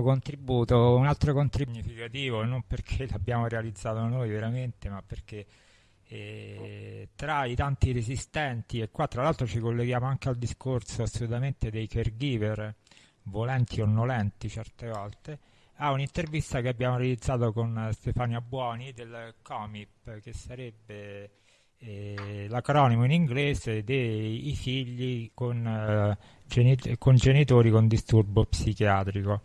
contributo, un altro contributo significativo, non perché l'abbiamo realizzato noi veramente, ma perché eh, tra i tanti resistenti, e qua tra l'altro ci colleghiamo anche al discorso assolutamente dei caregiver, volenti o nolenti certe volte, a un'intervista che abbiamo realizzato con Stefania Buoni del COMIP, che sarebbe eh, l'acronimo in inglese dei figli con, eh, genit- con genitori con disturbo psichiatrico.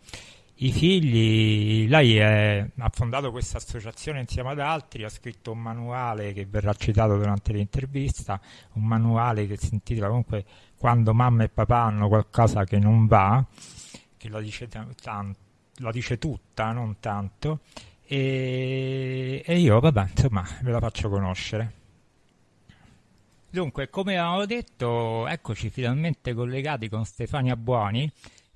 I figli, lei è, ha fondato questa associazione insieme ad altri, ha scritto un manuale che verrà citato durante l'intervista, un manuale che si intitola comunque Quando mamma e papà hanno qualcosa che non va, che la dice, t- la dice tutta, non tanto, e, e io, vabbè, insomma, ve la faccio conoscere. Dunque, come avevamo detto, eccoci finalmente collegati con Stefania Buoni,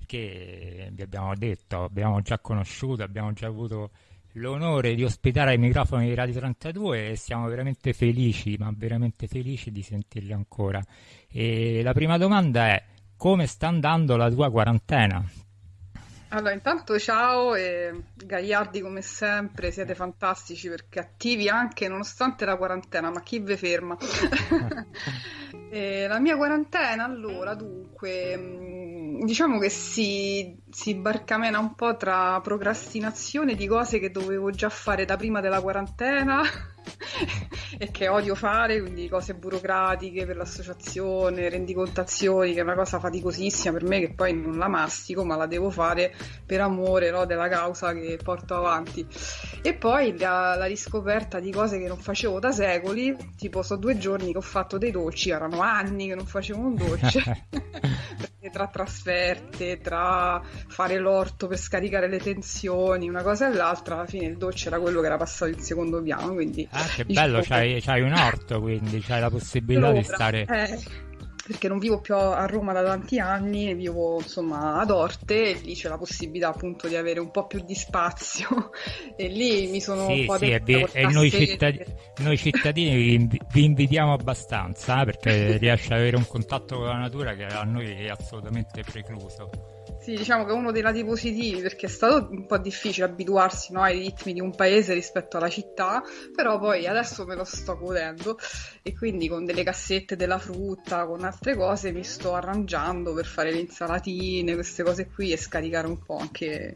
che vi abbiamo detto, abbiamo già conosciuto, abbiamo già avuto l'onore di ospitare ai microfoni di Radio 32 e siamo veramente felici, ma veramente felici di sentirli ancora. E la prima domanda è come sta andando la tua quarantena? Allora, intanto ciao e Gagliardi come sempre, siete fantastici perché attivi anche nonostante la quarantena, ma chi vi ferma? la mia quarantena, allora, dunque, diciamo che si, si barcamena un po' tra procrastinazione di cose che dovevo già fare da prima della quarantena e che odio fare, quindi cose burocratiche per l'associazione, rendicontazioni, che è una cosa faticosissima per me che poi non la mastico, ma la devo fare per amore no, della causa che porto avanti. E poi la, la, riscoperta di cose che non facevo da secoli, tipo so due giorni che ho fatto dei dolci, erano anni che non facevo un dolce. tra trasferte, tra fare l'orto per scaricare le tensioni, una cosa e l'altra, alla fine il dolce era quello che era passato in secondo piano. Quindi, ah, che diciamo bello, c'hai, c'hai, un orto, quindi c'hai la possibilità di stare... Eh perché non vivo più a Roma da tanti anni, vivo insomma ad Orte e lì c'è la possibilità appunto di avere un po' più di spazio e lì mi sono sì, un po' sì, e, e noi, cittadini, noi cittadini vi, vi, invitiamo abbastanza eh, perché riesce ad avere un contatto con la natura che a noi è assolutamente precluso. Sì, diciamo che uno dei lati positivi perché è stato un po' difficile abituarsi no, ai ritmi di un paese rispetto alla città, però poi adesso me lo sto godendo e quindi con delle cassette della frutta, con altre cose mi sto arrangiando per fare le insalatine, queste cose qui e scaricare un po' anche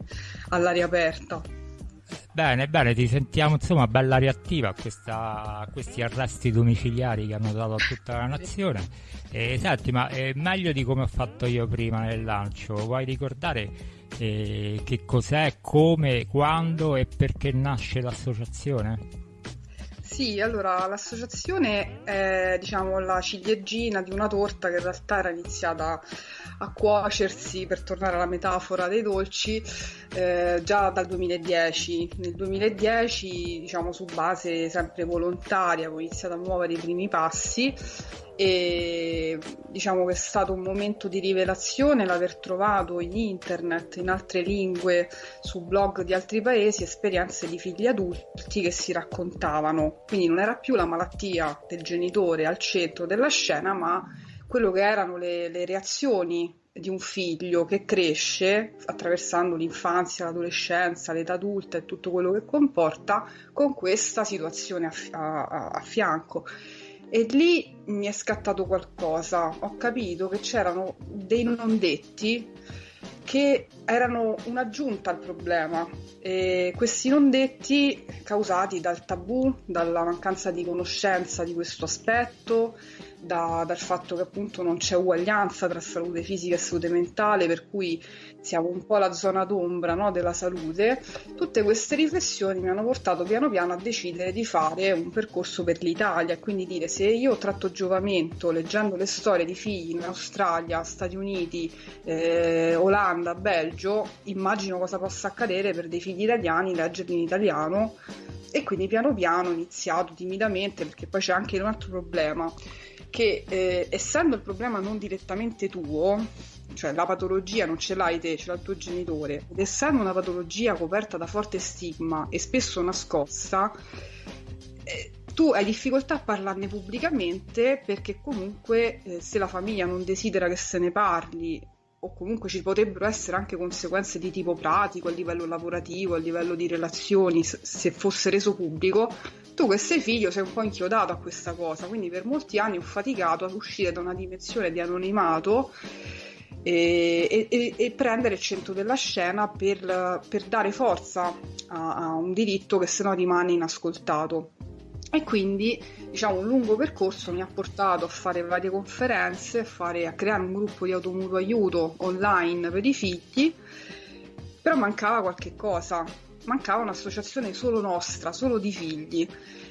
all'aria aperta. Bene, bene, ti sentiamo insomma bella reattiva a, questa, a questi arresti domiciliari che hanno dato a tutta la nazione. E, senti, ma è meglio di come ho fatto io prima nel lancio, vuoi ricordare eh, che cos'è, come, quando e perché nasce l'associazione? Sì, allora l'associazione è diciamo la ciliegina di una torta che in realtà era iniziata a cuocersi, per tornare alla metafora dei dolci, eh, già dal 2010. Nel 2010, diciamo su base sempre volontaria, ho iniziato a muovere i primi passi e diciamo che è stato un momento di rivelazione l'aver trovato in internet, in altre lingue, su blog di altri paesi, esperienze di figli adulti che si raccontavano. Quindi non era più la malattia del genitore al centro della scena, ma quello che erano le, le reazioni di un figlio che cresce attraversando l'infanzia, l'adolescenza, l'età adulta e tutto quello che comporta con questa situazione a, a, a fianco. E lì mi è scattato qualcosa, ho capito che c'erano dei non detti che erano un'aggiunta al problema. E questi non detti causati dal tabù, dalla mancanza di conoscenza di questo aspetto, da, dal fatto che appunto non c'è uguaglianza tra salute fisica e salute mentale, per cui siamo un po' la zona d'ombra no, della salute, tutte queste riflessioni mi hanno portato piano piano a decidere di fare un percorso per l'Italia quindi dire se io tratto giovamento leggendo le storie di figli in Australia, Stati Uniti, eh, Olanda, Belgio, immagino cosa possa accadere per dei figli italiani leggerli in italiano e quindi piano piano ho iniziato timidamente perché poi c'è anche un altro problema che eh, essendo il problema non direttamente tuo, cioè la patologia non ce l'hai te, ce l'ha il tuo genitore, ed essendo una patologia coperta da forte stigma e spesso nascosta, eh, tu hai difficoltà a parlarne pubblicamente perché comunque eh, se la famiglia non desidera che se ne parli o comunque ci potrebbero essere anche conseguenze di tipo pratico a livello lavorativo, a livello di relazioni, se fosse reso pubblico, tu che sei figlio sei un po' inchiodato a questa cosa, quindi per molti anni ho faticato ad uscire da una dimensione di anonimato e, e, e prendere il centro della scena per, per dare forza a, a, un diritto che sennò rimane inascoltato. E quindi diciamo un lungo percorso mi ha portato a fare varie conferenze, a, fare, a creare un gruppo di automutuo aiuto online per i figli, però mancava qualche cosa, mancava un'associazione solo nostra, solo di figli.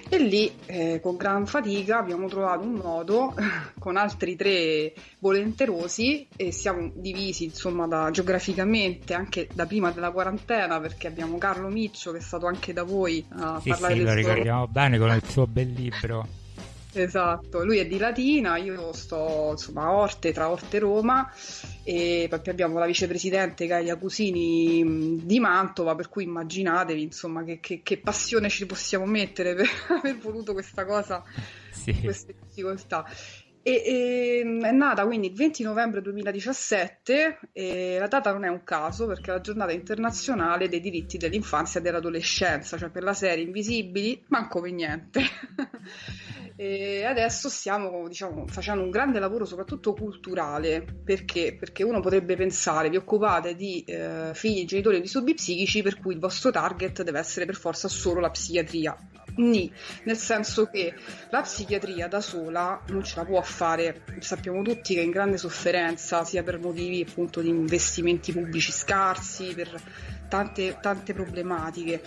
E lì, eh, con gran fatica, abbiamo trovato un modo con altri tre volenterosi e siamo divisi, insomma, da, geograficamente anche da prima della quarantena, perché abbiamo Carlo Miccio che è stato anche da voi a sì, parlare sì, del lo ricordiamo bene con il suo bel libro. Esatto, lui è di Latina, io sto insomma a Orte, tra Orte e Roma e poi abbiamo la vicepresidente Gaia Cusini di Mantova, per cui immaginatevi insomma che, che, che passione ci possiamo mettere per aver voluto questa cosa, sì. queste difficoltà. E, e, è nata quindi il 20 novembre 2017 e la data non è un caso perché è la giornata internazionale dei diritti dell'infanzia e dell'adolescenza, cioè per la serie Invisibili, manco per niente. E adesso stiamo diciamo, facendo un grande lavoro soprattutto culturale perché? perché uno potrebbe pensare vi occupate di eh, figli e genitori disturbi psichici per cui il vostro target deve essere per forza solo la psichiatria Ni, nel senso che la psichiatria da sola non ce la può fare. Sappiamo tutti che è in grande sofferenza sia per motivi appunto di investimenti pubblici scarsi per tante, tante problematiche.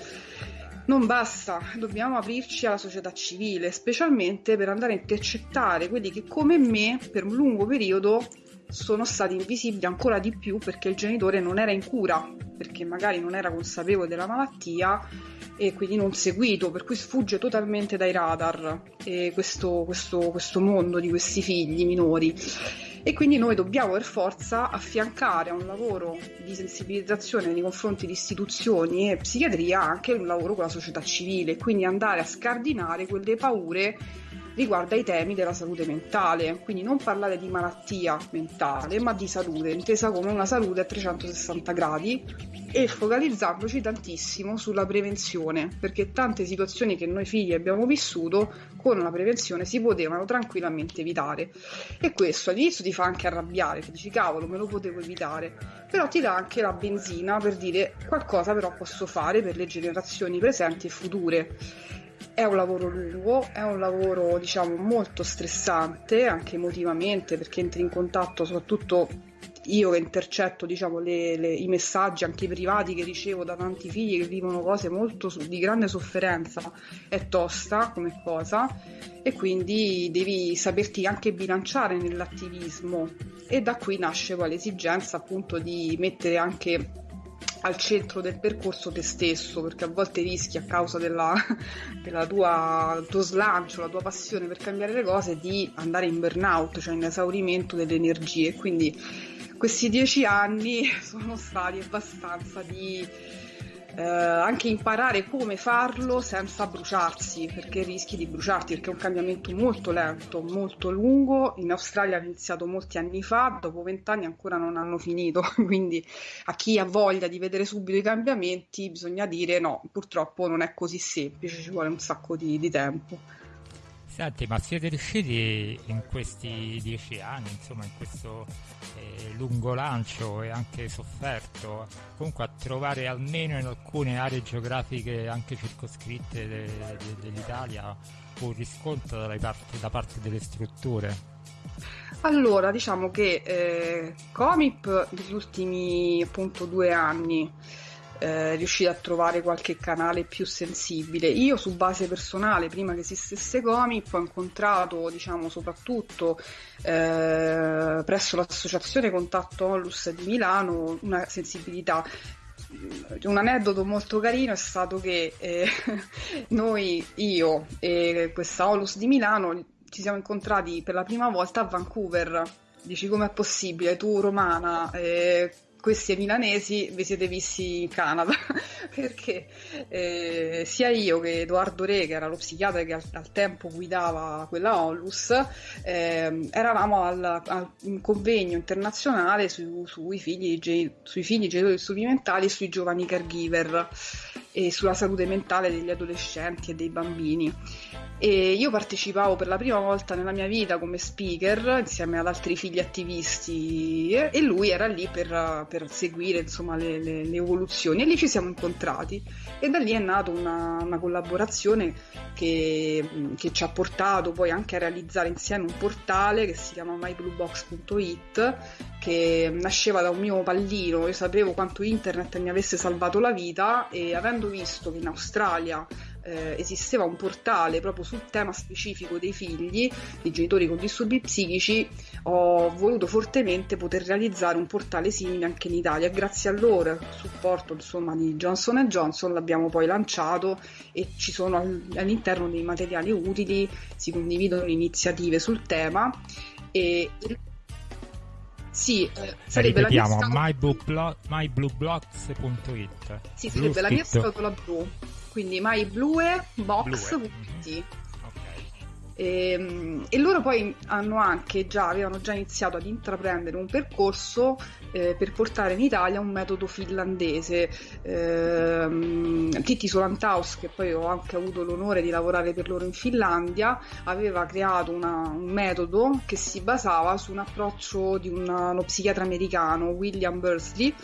Non basta, dobbiamo aprirci alla società civile, specialmente per andare a intercettare quelli che come me per un lungo periodo sono stati invisibili ancora di più perché il genitore non era in cura, perché magari non era consapevole della malattia e quindi non seguito, per cui sfugge totalmente dai radar questo, questo, questo mondo di questi figli minori. E quindi noi dobbiamo per forza affiancare a un lavoro di sensibilizzazione nei confronti di istituzioni e psichiatria anche un lavoro con la società civile, quindi andare a scardinare quelle paure riguardo ai temi della salute mentale, quindi non parlare di malattia mentale, ma di salute, intesa come una salute a 360 gradi e focalizzandoci tantissimo sulla prevenzione, perché tante situazioni che noi figli abbiamo vissuto con la prevenzione si potevano tranquillamente evitare. E questo all'inizio ti fa anche arrabbiare, ti dici cavolo, me lo potevo evitare, però ti dà anche la benzina per dire qualcosa però posso fare per le generazioni presenti e future è un lavoro lungo, è un lavoro diciamo molto stressante anche emotivamente perché entri in contatto soprattutto io che intercetto diciamo, le, le, i messaggi anche privati che ricevo da tanti figli che vivono cose molto di grande sofferenza. È tosta come cosa e quindi devi saperti anche bilanciare nell'attivismo. E da qui nasce poi l'esigenza appunto di mettere anche al centro del percorso te stesso, perché a volte rischi a causa della, della tua, tuo slancio, la tua passione per cambiare le cose, di andare in burnout, cioè in esaurimento delle energie. Quindi questi dieci anni sono stati abbastanza di eh, anche imparare come farlo senza bruciarsi, perché rischi di bruciarti, perché è un cambiamento molto lento, molto lungo. In Australia ha iniziato molti anni fa, dopo vent'anni ancora non hanno finito, quindi a chi ha voglia di vedere subito i cambiamenti bisogna dire no, purtroppo non è così semplice, ci vuole un sacco di, di tempo. Senti, ma siete riusciti in questi dieci anni, insomma, in questo eh, lungo lancio e anche sofferto, comunque a trovare almeno in alcune aree geografiche anche circoscritte de- de- dell'Italia un riscontro parte, da parte delle strutture? Allora, diciamo che eh, Comip negli ultimi appunto due anni eh, riuscire a trovare qualche canale più sensibile. Io su base personale, prima che esistesse Comip, ho incontrato, diciamo, soprattutto eh, presso l'associazione Contatto Onlus di Milano una sensibilità un aneddoto molto carino è stato che eh, noi, io e questa Olus di Milano ci siamo incontrati per la prima volta a Vancouver. Dici com'è possibile, tu romana, eh, questi milanesi vi siete visti in Canada perché eh, sia io che Edoardo Re, che era lo psichiatra che al, al tempo guidava quella onlus, eh, eravamo al, al, un convegno internazionale su, sui, figli, sui figli genitori strumentali e sui giovani caregiver e sulla salute mentale degli adolescenti e dei bambini. E io partecipavo per la prima volta nella mia vita come speaker insieme ad altri figli attivisti e lui era lì per, per seguire insomma, le, le, le, evoluzioni e lì ci siamo incontrati. E da lì è nata una, una collaborazione che, che, ci ha portato poi anche a realizzare insieme un portale che si chiama mybluebox.it che nasceva da un mio pallino, io sapevo quanto internet mi avesse salvato la vita e avendo visto che in Australia eh, esisteva un portale proprio sul tema specifico dei figli, dei genitori con disturbi psichici, ho voluto fortemente poter realizzare un portale simile anche in Italia. Grazie al loro supporto insomma, di Johnson Johnson l'abbiamo poi lanciato e ci sono all'interno dei materiali utili, si condividono iniziative sul tema e sì, eh, sarebbe Ripetiamo, la mia scatola... myblueblocks.it Sì, sarebbe la mia scatola blu quindi mybluebox.it e, ehm, e, loro poi hanno anche già, avevano già iniziato ad intraprendere un percorso eh, per portare in Italia un metodo finlandese. Eh, Titti Solantaus, che poi ho anche avuto l'onore di lavorare per loro in Finlandia, aveva creato una, un metodo che si basava su un approccio di una, uno psichiatra americano, William Bursley,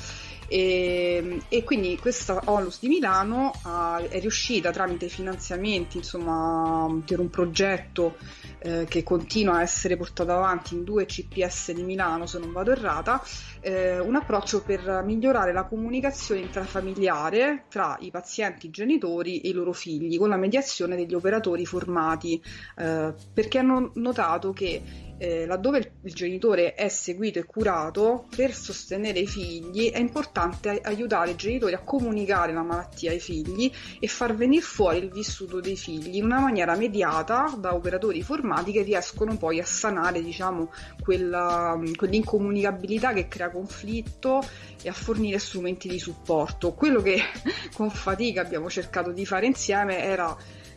e, e, quindi questa Onlus di Milano uh, è riuscita tramite finanziamenti insomma, per un progetto eh, che continua a essere portato avanti in due CPS di Milano se non vado errata eh, un approccio per migliorare la comunicazione intrafamiliare tra i pazienti genitori e i loro figli con la mediazione degli operatori formati. Eh, perché hanno notato che eh, laddove il, genitore è seguito e curato, per sostenere i figli è importante aiutare i genitori a comunicare la malattia ai figli e far venire fuori il vissuto dei figli in una maniera mediata da operatori formati che riescono poi a sanare diciamo, quella, quell'incomunicabilità che crea conflitto e a fornire strumenti di supporto. Quello che con fatica abbiamo cercato di fare insieme era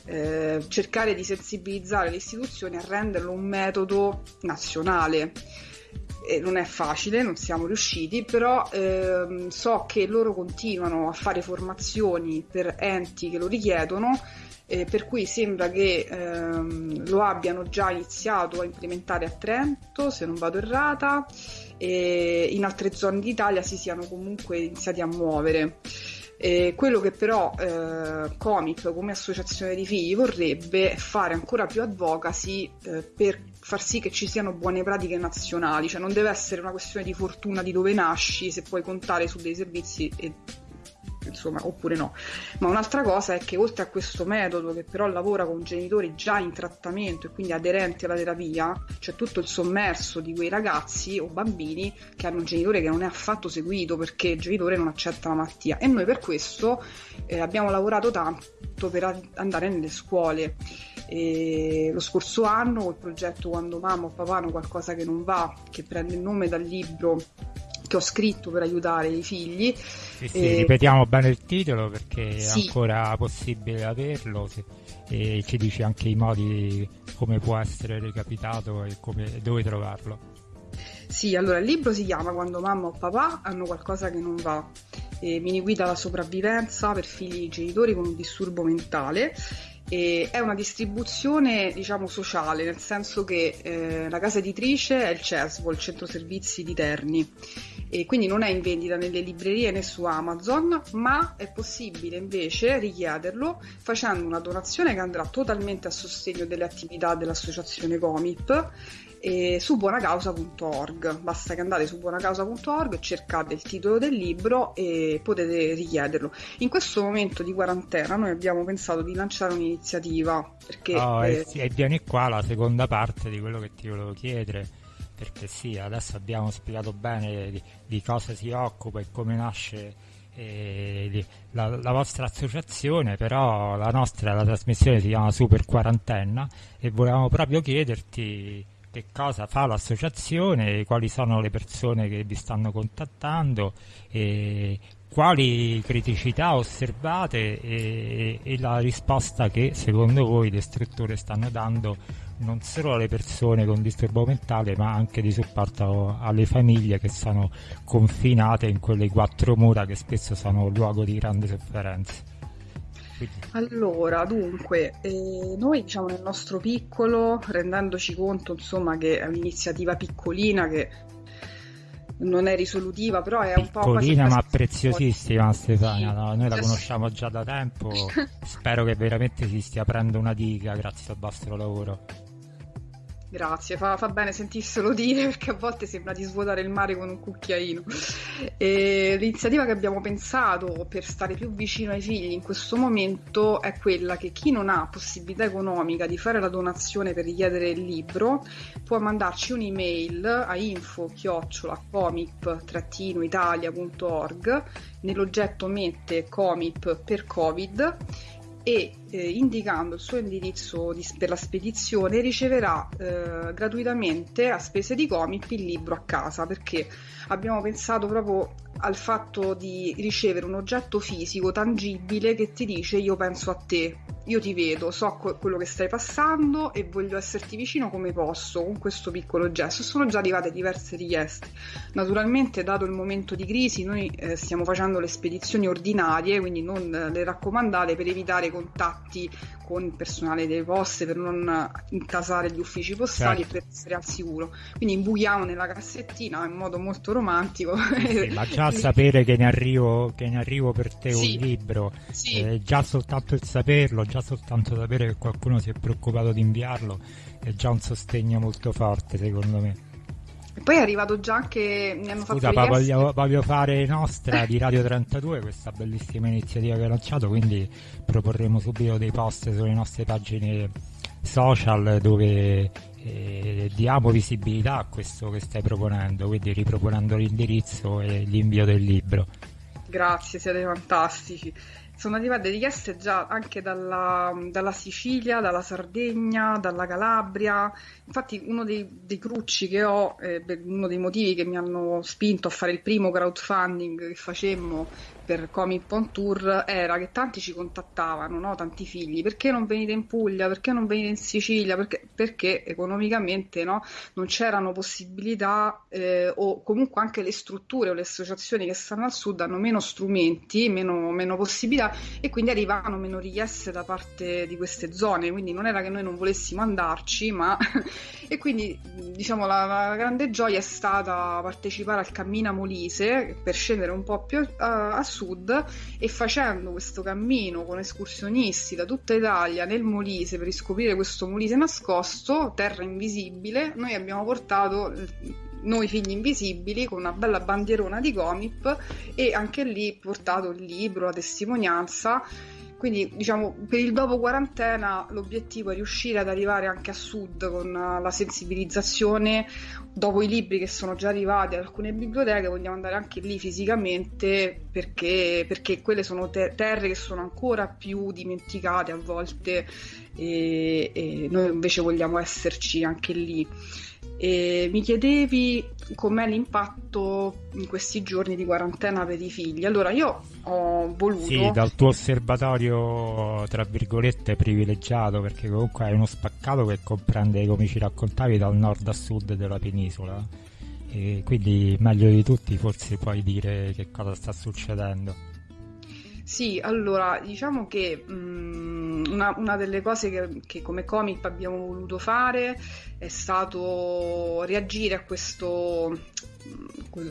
eh, cercare di sensibilizzare le istituzioni a renderlo un metodo nazionale. E non è facile, non siamo riusciti, però ehm, so che loro continuano a fare formazioni per enti che lo richiedono eh, per cui sembra che ehm, lo abbiano già iniziato a implementare a Trento, se non vado errata, e in altre zone d'Italia si siano comunque iniziati a muovere. Eh, quello che però eh, Comic come associazione di figli vorrebbe è fare ancora più advocacy eh, per far sì che ci siano buone pratiche nazionali, cioè non deve essere una questione di fortuna di dove nasci se puoi contare su dei servizi e insomma, oppure no. Ma un'altra cosa è che oltre a questo metodo che però lavora con genitori già in trattamento e quindi aderenti alla terapia, c'è tutto il sommerso di quei ragazzi o bambini che hanno un genitore che non è affatto seguito perché il genitore non accetta la malattia e noi per questo eh, abbiamo lavorato tanto per andare nelle scuole. E lo scorso anno col progetto Quando mamma o papà hanno qualcosa che non va, che prende il nome dal libro che ho scritto per aiutare i figli. Sì, sì, e... Ripetiamo bene il titolo perché sì. è ancora possibile averlo se... e ci dici anche i modi come può essere recapitato e come... dove trovarlo. Sì, allora il libro si chiama Quando mamma o papà hanno qualcosa che non va. E mini guida alla sopravvivenza per figli e genitori con un disturbo mentale e è una distribuzione diciamo sociale nel senso che eh, la casa editrice è il CESVO, il centro servizi di Terni e quindi non è in vendita nelle librerie né su Amazon ma è possibile invece richiederlo facendo una donazione che andrà totalmente a sostegno delle attività dell'associazione Comip su buonacausa.org. Basta che andate su buonacausa.org, cercate il titolo del libro e potete richiederlo. In questo momento di quarantena noi abbiamo pensato di lanciare un'iniziativa perché... Oh, eh, e, e viene qua la seconda parte di quello che ti volevo chiedere perché sì, adesso abbiamo spiegato bene di, di cosa si occupa e come nasce eh, la, la, vostra associazione, però la nostra la trasmissione si chiama Super Quarantenna e volevamo proprio chiederti che cosa fa l'associazione, quali sono le persone che vi stanno contattando, e quali criticità osservate e, e, la risposta che secondo voi le strutture stanno dando non solo alle persone con disturbo mentale ma anche di supporto alle famiglie che sono confinate in quelle quattro mura che spesso sono luogo di grande sofferenza. Allora, dunque, eh, noi diciamo nel nostro piccolo, rendendoci conto insomma che è un'iniziativa piccolina che non è risolutiva, però è un po' piccolina ma preziosissima Stefania, no? noi la conosciamo già da tempo, spero che veramente si stia aprendo una diga grazie al vostro lavoro. Grazie, fa, fa, bene sentirselo dire perché a volte sembra di svuotare il mare con un cucchiaino. E l'iniziativa che abbiamo pensato per stare più vicino ai figli in questo momento è quella che chi non ha possibilità economica di fare la donazione per richiedere il libro può mandarci un'email a info-comip-italia.org nell'oggetto mette comip per covid e eh, indicando il suo indirizzo di, per la spedizione riceverà eh, gratuitamente a spese di Comip il libro a casa perché abbiamo pensato proprio al fatto di ricevere un oggetto fisico tangibile che ti dice io penso a te, io ti vedo, so quello che stai passando e voglio esserti vicino come posso con questo piccolo gesto. Sono già arrivate diverse richieste. Naturalmente, dato il momento di crisi, noi eh, stiamo facendo le spedizioni ordinarie, quindi non le raccomandate per evitare contatti con il personale delle poste, per non intasare gli uffici postali certo. e per essere al sicuro. Quindi imbuchiamo nella cassettina in modo molto romantico. Sì, ma già sapere che ne arrivo, che ne arrivo per te sì, un libro, sì. eh, già soltanto il saperlo, già soltanto sapere che qualcuno si è preoccupato di inviarlo è già un sostegno molto forte secondo me. E poi è arrivato già anche. Mi hanno Scusa, fatto voglio, voglio, fare nostra di Radio 32 questa bellissima iniziativa che hai lanciato. Quindi proporremo subito dei post sulle nostre pagine social dove eh, diamo visibilità a questo che stai proponendo, quindi riproponendo l'indirizzo e l'invio del libro. Grazie, siete fantastici. Sono arrivate richieste già anche dalla, dalla, Sicilia, dalla Sardegna, dalla Calabria. Infatti uno dei, dei crucci che ho, eh, uno dei motivi che mi hanno spinto a fare il primo crowdfunding che facemmo per Comic on Tour era che tanti ci contattavano, no? tanti figli, perché non venite in Puglia, perché non venite in Sicilia, perché, perché economicamente no? non c'erano possibilità eh, o comunque anche le strutture o le associazioni che stanno al sud hanno meno strumenti, meno, meno possibilità e quindi arrivavano meno richieste da parte di queste zone, quindi non era che noi non volessimo andarci, ma e quindi diciamo la, la grande gioia è stata partecipare al Cammina Molise per scendere un po' più a, a sud sud e facendo questo cammino con escursionisti da tutta Italia nel Molise per riscoprire questo Molise nascosto, terra invisibile, noi abbiamo portato noi figli invisibili con una bella bandierona di Comip e anche lì portato il libro, la testimonianza quindi, diciamo, per il dopo quarantena l'obiettivo è riuscire ad arrivare anche a sud con la sensibilizzazione. Dopo i libri che sono già arrivati ad alcune biblioteche, vogliamo andare anche lì fisicamente perché, perché quelle sono te- terre che sono ancora più dimenticate a volte e, e noi invece vogliamo esserci anche lì. E mi chiedevi com'è l'impatto in questi giorni di quarantena per i figli. Allora, io ho voluto. Sì, dal tuo osservatorio, tra virgolette, privilegiato, perché comunque hai uno spaccato che comprende, come ci raccontavi, dal nord a sud della penisola. E quindi meglio di tutti forse puoi dire che cosa sta succedendo. Sì, allora diciamo che mh, una, una, delle cose che, che, come comic abbiamo voluto fare è stato reagire a questo,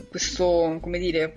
questo come dire,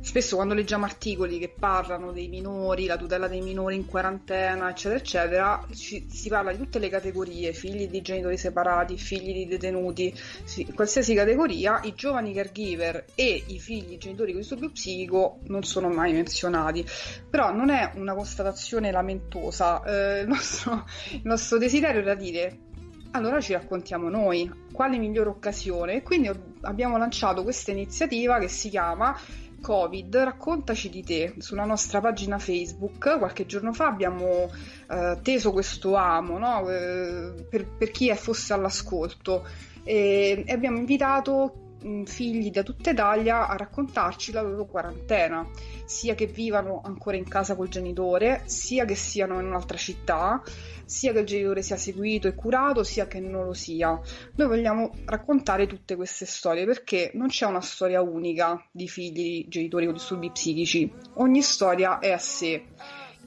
spesso quando leggiamo articoli che parlano dei minori, la tutela dei minori in quarantena, eccetera, eccetera, ci, si parla di tutte le categorie, figli di genitori separati, figli di detenuti, sì, qualsiasi categoria, i giovani caregiver e i figli genitori con disturbo psichico non sono mai menzionati. Però non è una constatazione lamentosa, eh, il, nostro, il nostro desiderio era dire allora ci raccontiamo noi quale migliore occasione. Quindi abbiamo lanciato questa iniziativa che si chiama Covid, raccontaci di te. Sulla nostra pagina Facebook qualche giorno fa abbiamo eh, teso questo amo no? eh, per, per, chi fosse all'ascolto e, e abbiamo invitato figli da tutta Italia a raccontarci la loro quarantena, sia che vivano ancora in casa col genitore, sia che siano in un'altra città, sia che il genitore sia seguito e curato, sia che non lo sia. Noi vogliamo raccontare tutte queste storie perché non c'è una storia unica di figli genitori con disturbi psichici, ogni storia è a sé.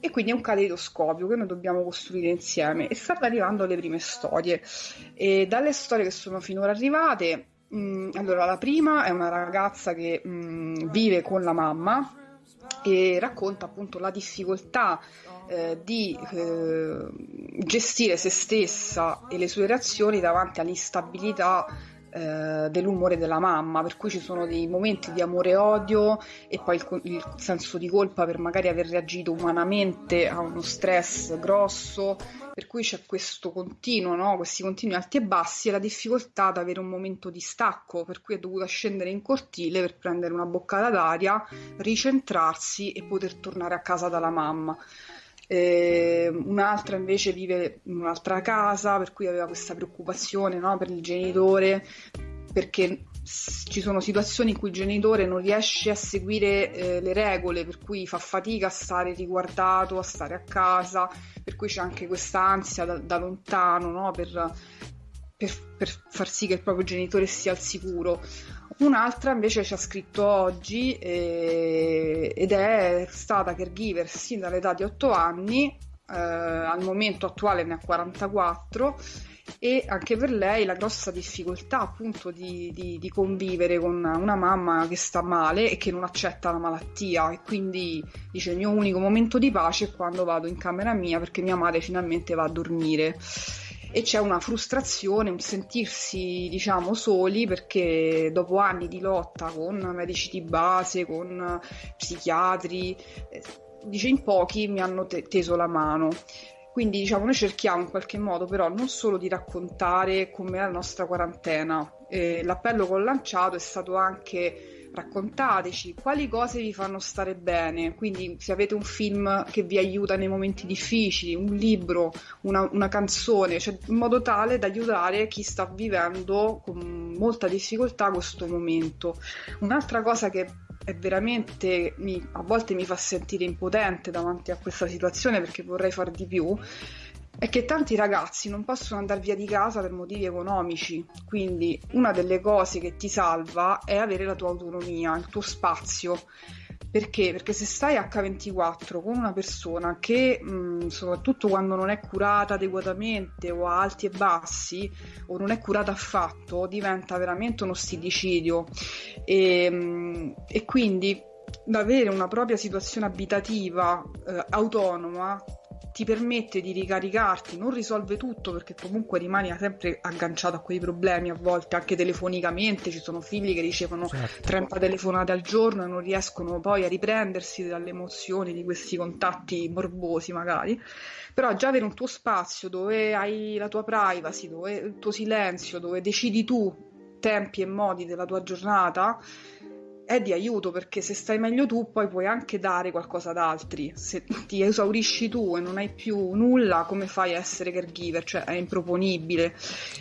E quindi è un caleidoscopio che noi dobbiamo costruire insieme e stanno arrivando le prime storie. E dalle storie che sono finora arrivate, Mm, allora, la prima è una ragazza che mm, vive con la mamma e racconta appunto la difficoltà eh, di eh, gestire se stessa e le sue reazioni davanti all'instabilità eh, dell'umore della mamma, per cui ci sono dei momenti di amore e odio e poi il, il, senso di colpa per magari aver reagito umanamente a uno stress grosso, per cui c'è questo continuo, no? questi continui alti e bassi e la difficoltà ad avere un momento di stacco, per cui è dovuta scendere in cortile per prendere una boccata d'aria, ricentrarsi e poter tornare a casa dalla mamma. Eh, un'altra invece vive in un'altra casa, per cui aveva questa preoccupazione no, per il genitore, perché ci sono situazioni in cui il genitore non riesce a seguire eh, le regole, per cui fa fatica a stare riguardato, a stare a casa, per cui c'è anche questa ansia da, da lontano no, per, per, per, far sì che il proprio genitore sia al sicuro. Un'altra invece ci ha scritto oggi eh, ed è stata caregiver sin dall'età di 8 anni, eh, al momento attuale ne ha 44 e anche per lei la grossa difficoltà appunto di, di, di, convivere con una mamma che sta male e che non accetta la malattia. E quindi dice il mio unico momento di pace è quando vado in camera mia perché mia madre finalmente va a dormire e c'è una frustrazione, un sentirsi diciamo soli perché dopo anni di lotta con medici di base, con psichiatri, eh, dice in pochi mi hanno te- teso la mano. Quindi diciamo noi cerchiamo in qualche modo però non solo di raccontare com'è la nostra quarantena, eh, l'appello che ho lanciato è stato anche raccontateci quali cose vi fanno stare bene, quindi se avete un film che vi aiuta nei momenti difficili, un libro, una, una canzone, cioè in modo tale da aiutare chi sta vivendo con molta difficoltà questo momento. Un'altra cosa che è veramente mi, a volte mi fa sentire impotente davanti a questa situazione perché vorrei far di più è che tanti ragazzi non possono andare via di casa per motivi economici, quindi una delle cose che ti salva è avere la tua autonomia, il tuo spazio. Perché? Perché se stai H24 con una persona che, mh, soprattutto quando non è curata adeguatamente o ha alti e bassi o non è curata affatto, diventa veramente uno stillicidio. E, mh, e quindi avere una propria situazione abitativa eh, autonoma ti permette di ricaricarti, non risolve tutto perché comunque rimani sempre agganciato a quei problemi a volte anche telefonicamente, ci sono figli che ricevono certo. 30 telefonate al giorno e non riescono poi a riprendersi dalle emozioni di questi contatti morbosi magari, però già avere un tuo spazio dove hai la tua privacy, dove il tuo silenzio, dove decidi tu tempi e modi della tua giornata è di aiuto perché se stai meglio tu poi puoi anche dare qualcosa ad altri. Se ti esaurisci tu e non hai più nulla, come fai a essere caregiver? Cioè è improponibile.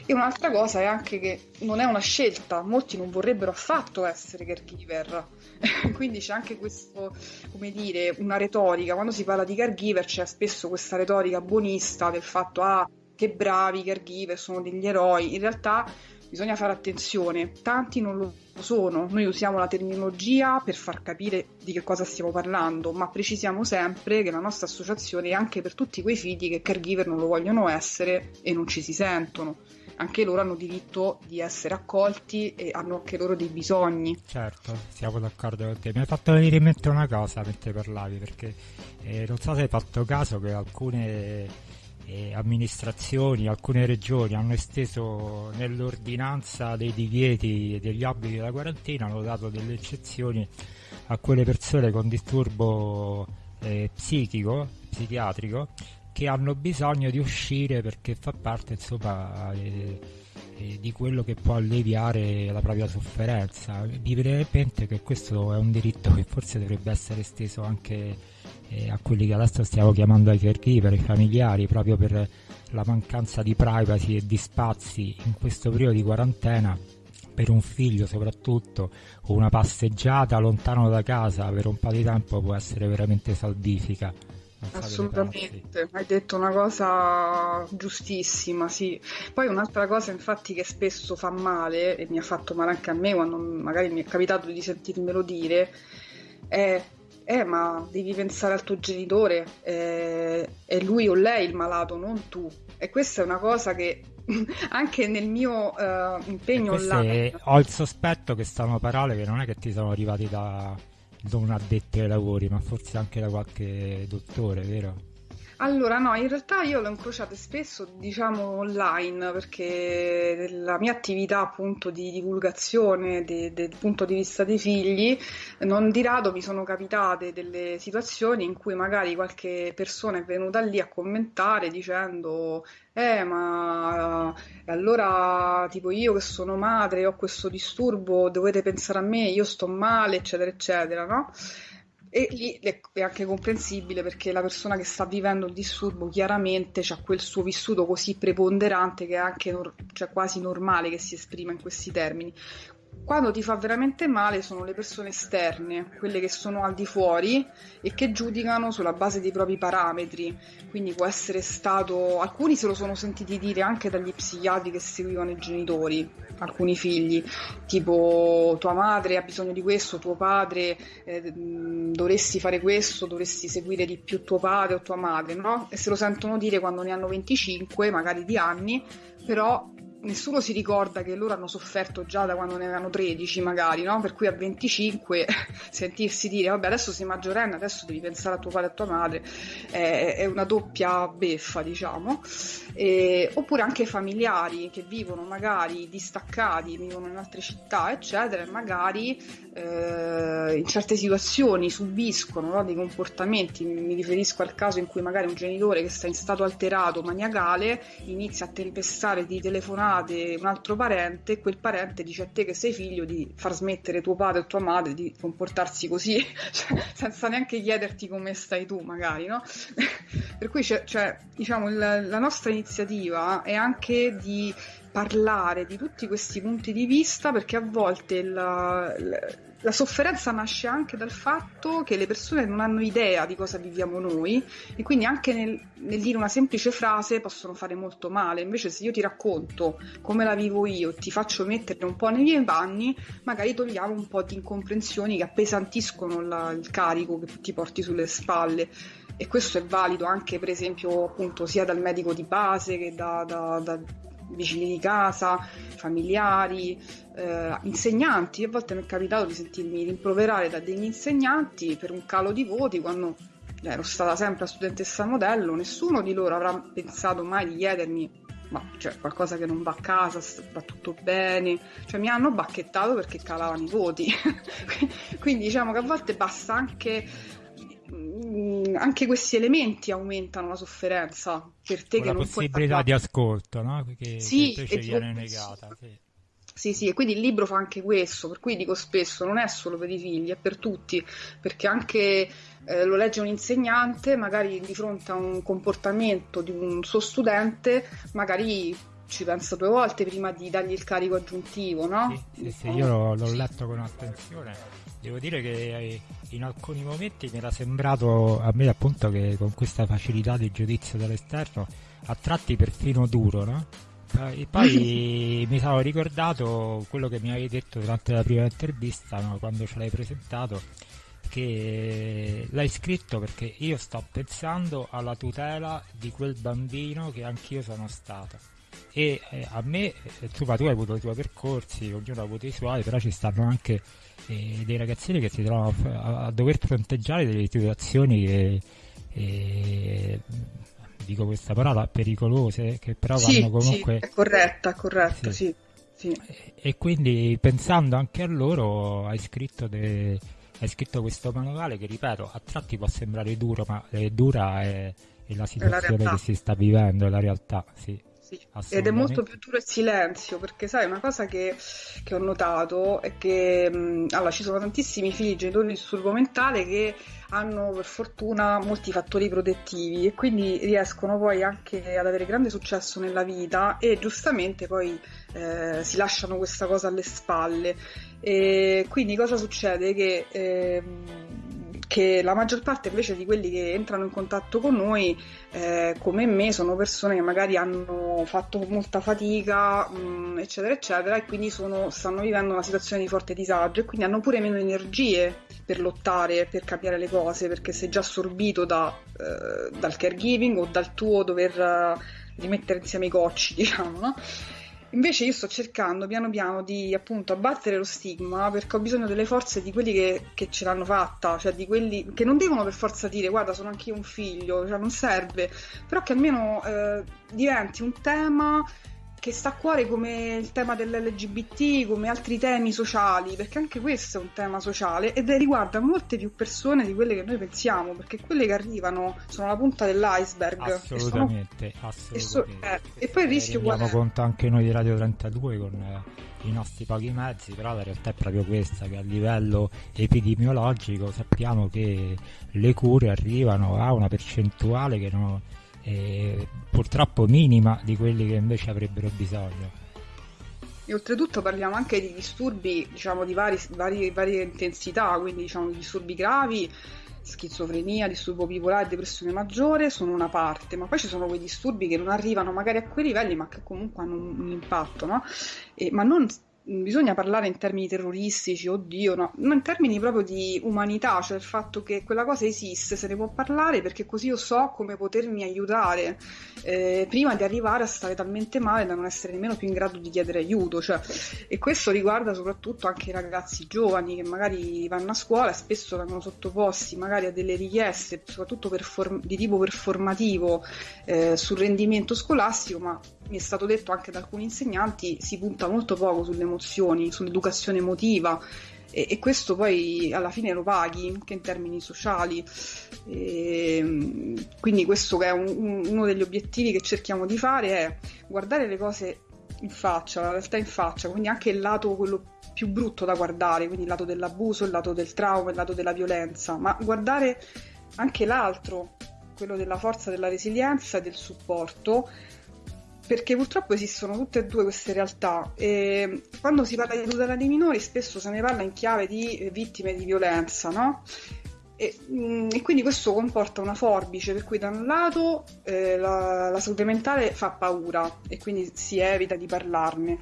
E un'altra cosa è anche che non è una scelta, molti non vorrebbero affatto essere caregiver. Quindi c'è anche questo, come dire, una retorica. Quando si parla di caregiver c'è spesso questa retorica buonista del fatto ah, che bravi caregiver, sono degli eroi. In realtà bisogna fare attenzione, tanti non lo sono, noi usiamo la terminologia per far capire di che cosa stiamo parlando, ma precisiamo sempre che la nostra associazione è anche per tutti quei figli che caregiver non lo vogliono essere e non ci si sentono. Anche loro hanno diritto di essere accolti e hanno anche loro dei bisogni. Certo, siamo d'accordo con te. Mi hai fatto venire in mente una cosa mentre parlavi, perché eh, non so se hai fatto caso che alcune eh, amministrazioni, alcune regioni hanno esteso nell'ordinanza dei divieti e degli obblighi della quarantena, hanno dato delle eccezioni a quelle persone con disturbo eh, psichico, psichiatrico, che hanno bisogno di uscire perché fa parte insomma, eh, eh, di quello che può alleviare la propria sofferenza. Mi viene in mente che questo è un diritto che forse dovrebbe essere esteso anche eh, a quelli che adesso stiamo chiamando i caregiver, i familiari, proprio per la mancanza di privacy e di spazi in questo periodo di quarantena per un figlio soprattutto una passeggiata lontano da casa per un po' di tempo può essere veramente salvifica. Assolutamente, hai detto una cosa giustissima, sì. Poi un'altra cosa infatti che spesso fa male, e mi ha fatto male anche a me quando magari mi è capitato di sentirmelo dire, è eh, ma devi pensare al tuo genitore, eh, è lui o lei il malato, non tu. E questa è una cosa che anche nel mio uh, impegno online... Ho il sospetto che stanno parole che non è che ti sono arrivati da non addetti ai lavori, ma forse anche da qualche dottore, vero? Allora, no, in realtà io l'ho incrociate spesso, diciamo, online, perché la mia attività appunto di divulgazione de, del punto di vista dei figli, non di rado mi sono capitate delle situazioni in cui magari qualche persona è venuta lì a commentare dicendo eh, ma allora tipo io che sono madre ho questo disturbo, dovete pensare a me, io sto male, eccetera, eccetera, no? E lì è anche comprensibile perché la persona che sta vivendo il disturbo chiaramente ha quel suo vissuto così preponderante che è anche cioè quasi normale che si esprima in questi termini. Quando ti fa veramente male sono le persone esterne, quelle che sono al di fuori e che giudicano sulla base dei propri parametri. Quindi può essere stato, alcuni se lo sono sentiti dire anche dagli psichiatri che seguivano i genitori, alcuni figli, tipo tua madre ha bisogno di questo, tuo padre eh, dovresti fare questo, dovresti seguire di più tuo padre o tua madre, no? E se lo sentono dire quando ne hanno 25, magari di anni, però nessuno si ricorda che loro hanno sofferto già da quando ne avevano 13 magari, no? Per cui a 25 sentirsi dire vabbè adesso sei maggiorenne, adesso devi pensare a tuo padre e a tua madre, è, è una doppia beffa diciamo. E, oppure anche familiari che vivono magari distaccati, vivono in altre città eccetera e magari eh, in certe situazioni subiscono no, dei comportamenti, mi riferisco al caso in cui magari un genitore che sta in stato alterato, maniacale, inizia a tempestare di telefonate un altro parente quel parente dice a te che sei figlio di far smettere tuo padre o tua madre di comportarsi così, cioè, senza neanche chiederti come stai tu magari, no? per cui cioè, diciamo, la, la nostra iniziativa è anche di parlare di tutti questi punti di vista perché a volte la, la, sofferenza nasce anche dal fatto che le persone non hanno idea di cosa viviamo noi e quindi anche nel, nel dire una semplice frase possono fare molto male. Invece se io ti racconto come la vivo io, ti faccio mettere un po' nei miei panni, magari togliamo un po' di incomprensioni che appesantiscono la, il carico che ti porti sulle spalle e questo è valido anche per esempio appunto sia dal medico di base che da, da, da vicini di casa, familiari, eh, insegnanti. A volte mi è capitato di sentirmi rimproverare da degli insegnanti per un calo di voti quando ero stata sempre la studentessa modello, nessuno di loro avrà pensato mai di chiedermi ma cioè, qualcosa che non va a casa, va tutto bene, cioè mi hanno bacchettato perché calavano i voti. Quindi diciamo che a volte basta anche anche questi elementi aumentano la sofferenza per te Con che non puoi La possibilità di ascolto, no? Che, sì, che viene negata. Sì. Sì, sì, e quindi il libro fa anche questo, per cui dico spesso, non è solo per i figli, è per tutti, perché anche eh, lo legge un insegnante, magari di fronte a un comportamento di un suo studente, magari ci pensa due volte prima di dargli il carico aggiuntivo, no? Sì, sì, sì io l'ho, l'ho letto con attenzione Devo dire che eh, in alcuni momenti mi era sembrato a me appunto che con questa facilità di giudizio dall'esterno a tratti perfino duro, no? E poi mi sono ricordato quello che mi avevi detto durante la prima intervista, no? quando ce l'hai presentato, che l'hai scritto perché io sto pensando alla tutela di quel bambino che anch'io sono stato e eh, a me, eh, tu, tu hai avuto i tuoi percorsi, ognuno ha avuto i suoi, però ci stanno anche eh, dei ragazzini che si trovano a, a, dover fronteggiare delle situazioni che, eh, dico questa parola, pericolose, che però sì, vanno comunque... Sì, è corretta, corretta, sì. sì. E, e, quindi pensando anche a loro hai scritto, de, hai scritto questo manuale che ripeto a tratti può sembrare duro ma è dura è, è la situazione è la che si sta vivendo, è la realtà, sì. Sì. Ed è molto più duro il silenzio, perché sai, una cosa che, che ho notato è che mh, allora, ci sono tantissimi figli genitori di disturbo mentale che hanno per fortuna molti fattori protettivi e quindi riescono poi anche ad avere grande successo nella vita e giustamente poi eh, si lasciano questa cosa alle spalle. E quindi cosa succede? Che eh, che la maggior parte invece di quelli che entrano in contatto con noi, eh, come me, sono persone che magari hanno fatto molta fatica, mh, mm, eccetera, eccetera, e quindi sono, stanno vivendo una situazione di forte disagio e quindi hanno pure meno energie per lottare, per cambiare le cose, perché sei già assorbito da, eh, dal caregiving o dal tuo dover uh, rimettere insieme i cocci, diciamo, no? Invece io sto cercando piano piano di appunto abbattere lo stigma perché ho bisogno delle forze di quelli che, che ce l'hanno fatta, cioè di quelli che non devono per forza dire guarda sono anche io un figlio, cioè non serve, però che almeno eh, diventi un tema che sta a cuore come il tema dell'LGBT, come altri temi sociali, perché anche questo è un tema sociale ed riguarda molte più persone di quelle che noi pensiamo, perché quelle che arrivano sono la punta dell'iceberg. Assolutamente, e, sono... assolutamente. E, so... eh, e, poi il rischio qual è? conto anche noi di Radio 32 con eh, i nostri pochi mezzi, però la realtà è proprio questa, che a livello epidemiologico sappiamo che le cure arrivano a una percentuale che non eh, purtroppo minima di quelli che invece avrebbero bisogno. E oltretutto parliamo anche di disturbi diciamo, di vari, vari, varie intensità, quindi diciamo di disturbi gravi, schizofrenia, disturbo bipolare, depressione maggiore sono una parte, ma poi ci sono quei disturbi che non arrivano magari a quei livelli, ma che comunque hanno un, un impatto, no? E, ma non bisogna parlare in termini terroristici, oddio, no, ma in termini proprio di umanità, cioè il fatto che quella cosa esiste, se ne può parlare perché così io so come potermi aiutare eh, prima di arrivare a stare talmente male da non essere nemmeno più in grado di chiedere aiuto. Cioè, e questo riguarda soprattutto anche i ragazzi giovani che magari vanno a scuola e spesso vengono sottoposti magari a delle richieste, soprattutto form- di tipo performativo eh, sul rendimento scolastico, ma mi è stato detto anche da alcuni insegnanti, si punta molto poco sulle emozioni, sull'educazione emotiva e, e questo poi alla fine lo paghi anche in termini sociali. E, quindi questo che è un, un, uno degli obiettivi che cerchiamo di fare è guardare le cose in faccia, la realtà in faccia, quindi anche il lato quello più brutto da guardare, quindi il lato dell'abuso, il lato del trauma, il lato della violenza, ma guardare anche l'altro, quello della forza, della resilienza e del supporto perché purtroppo esistono tutte e due queste realtà e quando si parla di tutela dei minori spesso se ne parla in chiave di vittime di violenza, no? E, mm, e quindi questo comporta una forbice per cui da un lato eh, la, la salute mentale fa paura e quindi si evita di parlarne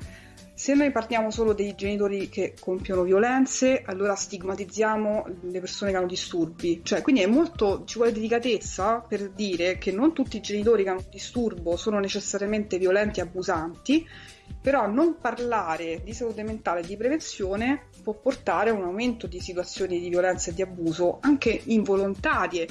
se noi partiamo solo dei genitori che compiono violenze, allora stigmatizziamo le persone che hanno disturbi. Cioè, quindi è molto, ci vuole delicatezza per dire che non tutti i genitori che hanno disturbo sono necessariamente violenti e abusanti, però non parlare di salute mentale e di prevenzione può portare a un aumento di situazioni di violenza e di abuso, anche involontarie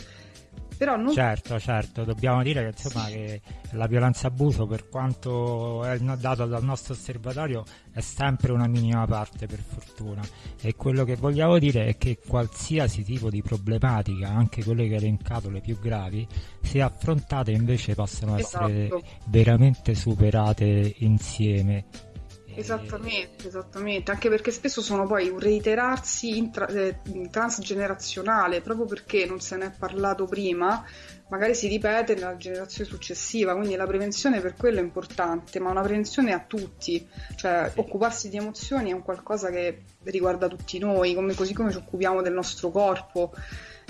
però non... Certo, certo, dobbiamo dire che, insomma, sì. che la violenza abuso, per quanto è dato dal nostro osservatorio, è sempre una minima parte, per fortuna. E quello che vogliamo dire è che qualsiasi tipo di problematica, anche quelle che hai elencato, le più gravi, se affrontate invece possono esatto. essere veramente superate insieme Esattamente, esattamente, anche perché spesso sono poi un reiterarsi intra- eh, transgenerazionale, proprio perché non se ne è parlato prima, magari si ripete nella generazione successiva, quindi la prevenzione per quello è importante, ma una prevenzione a tutti, cioè occuparsi di emozioni è un qualcosa che riguarda tutti noi, come, così come ci occupiamo del nostro corpo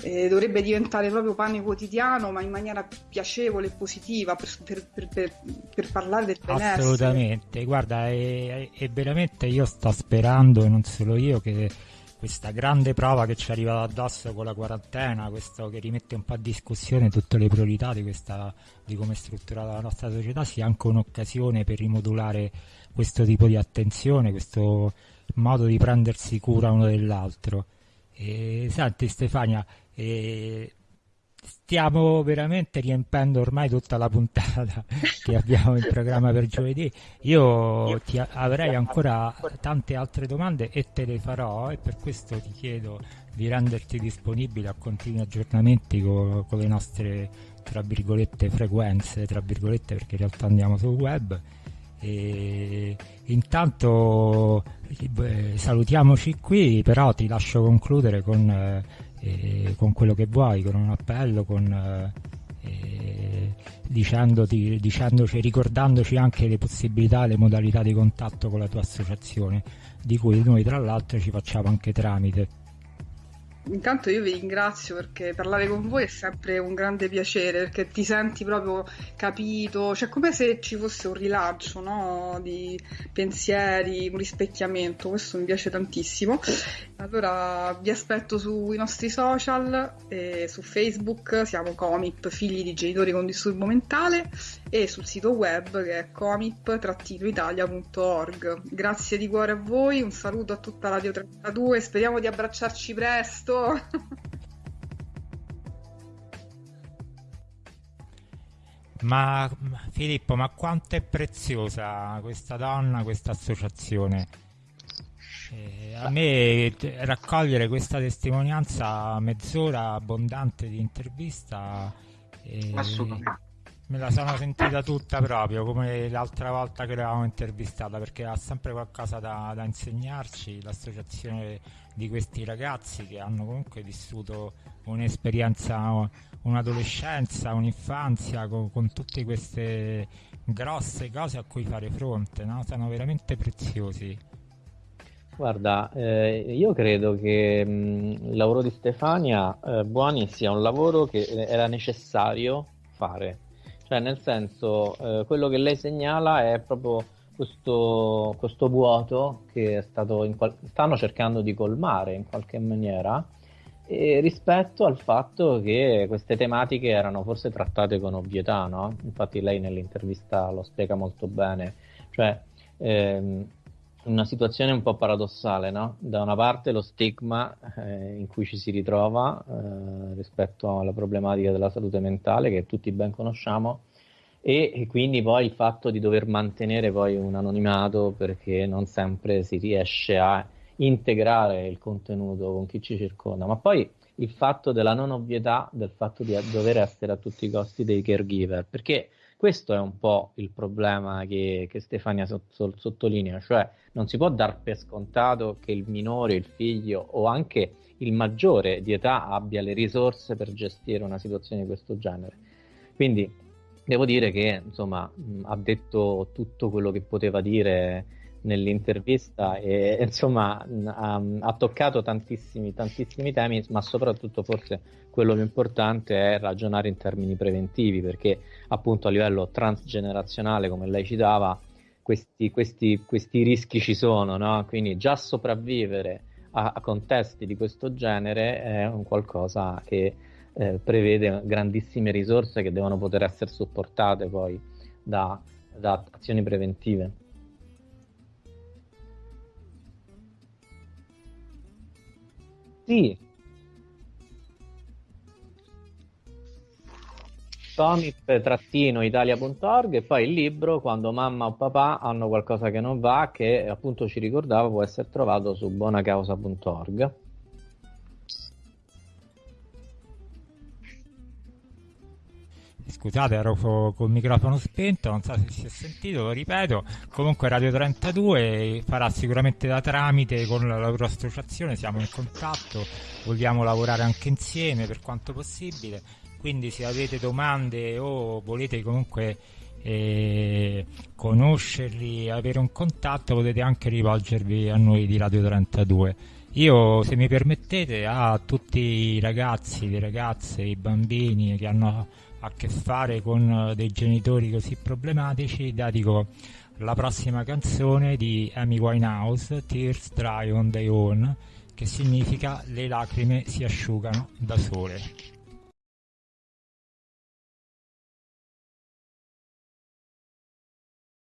eh, dovrebbe diventare proprio pane quotidiano, ma in maniera piacevole e positiva per, per, per, per parlare del benessere. Assolutamente, guarda, è, è, veramente io sto sperando, e non solo io, che questa grande prova che ci arriva addosso con la quarantena, questo che rimette un po' a discussione tutte le priorità di, questa, di come è strutturata la nostra società, sia anche un'occasione per rimodulare questo tipo di attenzione, questo modo di prendersi cura uno dell'altro. E, senti Stefania, e stiamo veramente riempendo ormai tutta la puntata che abbiamo in programma per giovedì. Io ti avrei ancora tante altre domande e te le farò e per questo ti chiedo di renderti disponibile a continui aggiornamenti con, con le nostre tra virgolette frequenze, tra virgolette perché in realtà andiamo sul web. E intanto eh, salutiamoci qui, però ti lascio concludere con eh, eh, con quello che vuoi, con un appello, con, eh, dicendoti, dicendoci, ricordandoci anche le possibilità le modalità di contatto con la tua associazione, di cui noi tra l'altro ci facciamo anche tramite. Intanto io vi ringrazio perché parlare con voi è sempre un grande piacere perché ti senti proprio capito, cioè come se ci fosse un rilancio no? di pensieri, un rispecchiamento, questo mi piace tantissimo. Allora vi aspetto sui nostri social, eh, su Facebook siamo Comip, figli di genitori con disturbo mentale e sul sito web che è comip-italia.org. Grazie di cuore a voi, un saluto a tutta Radio 32, speriamo di abbracciarci presto. Ma Filippo, ma quanto è preziosa questa donna, questa associazione? Eh, a me raccogliere questa testimonianza mezz'ora abbondante di intervista eh, me la sono sentita tutta proprio come l'altra volta che l'avevamo intervistata perché ha sempre qualcosa da, da insegnarci l'associazione di questi ragazzi che hanno comunque vissuto un'esperienza, un'adolescenza, un'infanzia con, con tutte queste grosse cose a cui fare fronte, no? sono veramente preziosi. Guarda, eh, io credo che mh, il lavoro di Stefania eh, Buoni sia un lavoro che era necessario fare cioè, nel senso, eh, quello che lei segnala è proprio questo, questo vuoto che qual- stanno cercando di colmare in qualche maniera rispetto al fatto che queste tematiche erano forse trattate con ovvietà, no? Infatti lei nell'intervista lo spiega molto bene, cioè ehm, una situazione un po' paradossale, no? Da una parte lo stigma eh, in cui ci si ritrova eh, rispetto alla problematica della salute mentale che tutti ben conosciamo e, e, quindi poi il fatto di dover mantenere poi un anonimato perché non sempre si riesce a integrare il contenuto con chi ci circonda, ma poi il fatto della non ovvietà del fatto di dover essere a tutti i costi dei caregiver, perché questo è un po' il problema che, che Stefania sottolinea, cioè non si può dar per scontato che il minore, il figlio o anche il maggiore di età abbia le risorse per gestire una situazione di questo genere. Quindi devo dire che insomma ha detto tutto quello che poteva dire nell'intervista e insomma ha, ha, toccato tantissimi, tantissimi temi, ma soprattutto forse quello più importante è ragionare in termini preventivi, perché appunto a livello transgenerazionale, come lei citava, questi, questi, questi rischi ci sono, no? quindi già sopravvivere a, a, contesti di questo genere è un qualcosa che eh, prevede grandissime risorse che devono poter essere supportate poi da, da azioni preventive. Sì. comip-italia.org e poi il libro quando mamma o papà hanno qualcosa che non va che appunto ci ricordava può essere trovato su buonacausa.org Scusate, ero col microfono spento, non so se si è sentito, lo ripeto. Comunque Radio 32 farà sicuramente da tramite con la loro associazione, siamo in contatto, vogliamo lavorare anche insieme per quanto possibile. Quindi se avete domande o volete comunque eh, conoscerli, avere un contatto, potete anche rivolgervi a noi di Radio 32. Io, se mi permettete, a tutti i ragazzi, le ragazze, i bambini che hanno a che fare con eh, dei genitori così problematici, dedico la prossima canzone di Amy Winehouse, Tears Dry on Their Own, che significa le lacrime si asciugano da sole.